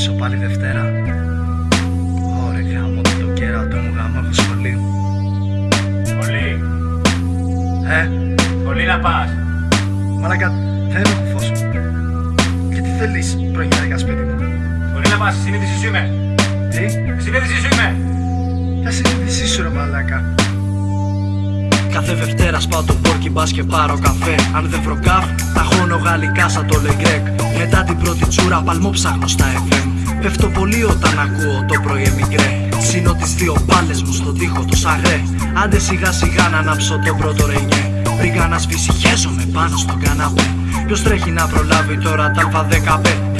πίσω πάλι Δευτέρα Ωρε γάμο το κέρατο μου γάμο έχω σχολείο Πολύ. Ε, Πολύ να πας. μαλάκα δεν έχω φως Και τι θέλεις προγιάρικα σπίτι μου; Πολύ να πας. Συνείδηση σου είμαι. Τι, Συνείδηση σου είμαι. ποια συνείδησή σου ρε μαλάκα Κάθε Δευτέρα σπάω το πόρκι μπας και πάρω καφέ. Αν δεν βρω καφ, τα χώνω γαλλικά σαν το Λεγκρέκ. Μετά την πρώτη τσούρα παλμό ψάχνω στα FM Πέφτω πολύ όταν ακούω το πρωί εμιγκρέ Σύνω τις δύο πάλες μου στον τοίχο το σαγρέ. Άντε σιγά σιγά να ανάψω το πρώτο ρενιέ. Βρήκα να σβήσει χέζομαι πάνω στον καναπέ. Ποιος τρέχει να προλάβει τώρα τα ΑΒ15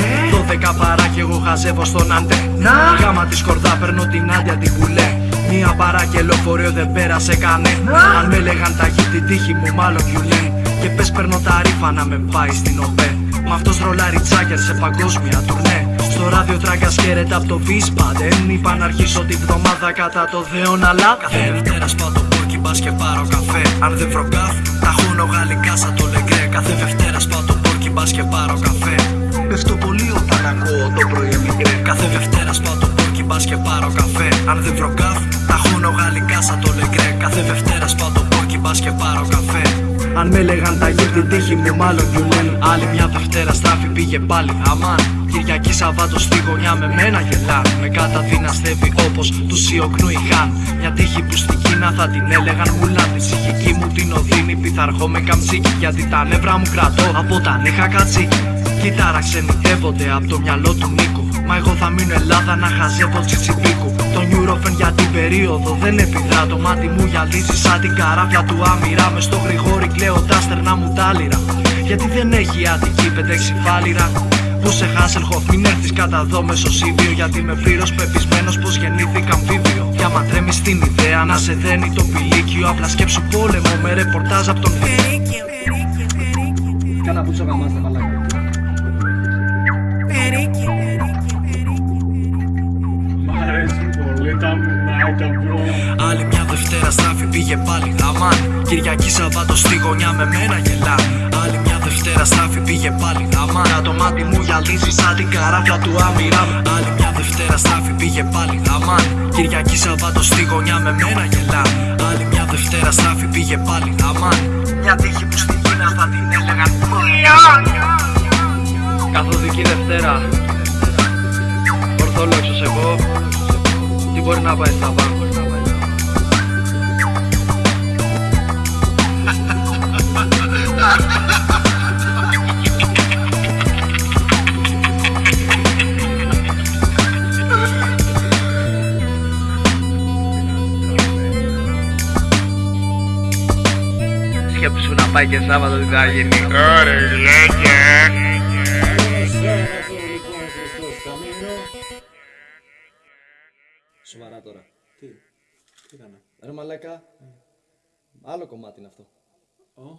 12 παρά κι εγώ χαζεύω στον άντε Γάμα τη σκορδά παίρνω την άντια την πουλέ Μία παρά και λεωφορείο δεν πέρασε κανέ. Αν με λέγαν τα γη την τύχη μου μάλλον γιουλέ. Και πες παίρνω τα ρήφα να με πάει στην ΟΠΕ. Μ' αυτός ρολάρι τσάκερ σε παγκόσμια τουρνέ. Στο ράδιο τράγκας χαίρεται από το βίσπα Δεν είπα να αρχίσω τη βδομάδα κατά το Θεόν Αλλά κάθε Δευτέρα σπάω το πόρκι μπας και πάρω καφέ. Αν δεν βρω καφ, τα χώνω γαλλικά σαν το λεγκρέ. Κάθε Δευτέρα σπάω το πόρκι μπας και πάρω καφέ. Πέφτω πολύ όταν ακούω το πρωί μικρέ Κάθε Δευτέρα σπάω το πόρκι μπας και πάρω καφέ. Αν δεν βρω καφ, τα χώνω γαλλικά σαν το λεγκρέ. Κάθε Δευτέρας σπάω το πόρκι μπας και πάρω καφέ. Αν με λέγαν τα γη την τύχη μου μάλλον γιουλέν Άλλη μια Δευτέρα στράφη πήγε πάλι αμάν. Κυριακή Σαββάτο στη γωνιά με μένα γελάν. Με καταδυναστεύει όπως τους Σιωκνού είχαν Μια τύχη που στην Κίνα θα την έλεγαν μουλάν. Τη ψυχική μου την οδύνη πιθαρχώ με καμτσίκι Γιατί τα νεύρα μου κρατώ από όταν είχα κατσίκι. Κοίταρα ξενιτεύονται από το μυαλό του Νίκου Μα εγώ θα μείνω Ελλάδα να χαζεύω τσιτσιπίκου Το Νιουρόφεν για την περίοδο δεν επιδρά Το μάτι μου γυαλίζει σαν την καράφια του άμυρα. Μες στο γρηγόρι κλαίω τα στερνά μου τάλιρα Γιατί δεν έχει άτικη πεντέξι φάλιρα που σε Χάσελχοφ μην έρθεις κατά εδώ μεσοσύβιο Γιατί είμαι πλήρως πεπισμένος πως γεννήθηκα αμφίβιο. Και άμα τρέμεις την ιδέα να σε δένει το πηλίκιο. Απλά σκέψου πόλεμο με ρεπορτάζ από τον Περίκιο, περίκιο, περίκιο, Κάνα πουτσο γαμάς τα μαλάκα Άλλη μια Δευτέρα στράφη πήγε πάλι αμάν Κυριακή Σαββάτο στη γωνιά με μένα γελάν Άλλη μια Δευτέρα στράφη πήγε πάλι αμάν Το μάτι μου γυαλίζει σαν την καράφια του άμυρα. Άλλη μια Δευτέρα στράφη πήγε πάλι αμάν Κυριακή Σαββάτο στη γωνιά με μένα γελάν Άλλη μια Δευτέρα στράφη πήγε πάλι αμάν Μια τύχη που στην Κίνα θα την έλεγαν Καθοδική Δευτέρα. Ορθόλοξος εγώ Τι μπορεί να πάει στα πάνω Σκέψου να πάει και Σάββατο τι θα γίνει Ωραία Σοβαρά τώρα. Τι, τι έκανα; Ρε μαλάκα, άλλο κομμάτι είναι αυτό. Ω,